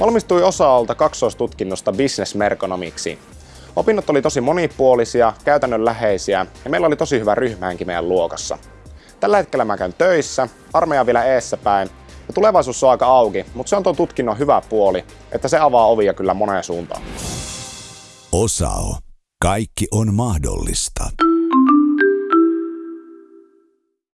Valmistui osa-alta kaksoistutkinnosta bisnesmerkonomiksi. Opinnot oli tosi monipuolisia, käytännönläheisiä ja meillä oli tosi hyvä ryhmäänkin meidän luokassa. Tällä hetkellä mä käyn töissä, armeija vielä eessä päin ja tulevaisuus on aika auki, mutta se on tuon tutkinnon hyvä puoli, että se avaa ovia kyllä moneen suuntaan. Osao. Kaikki on mahdollista.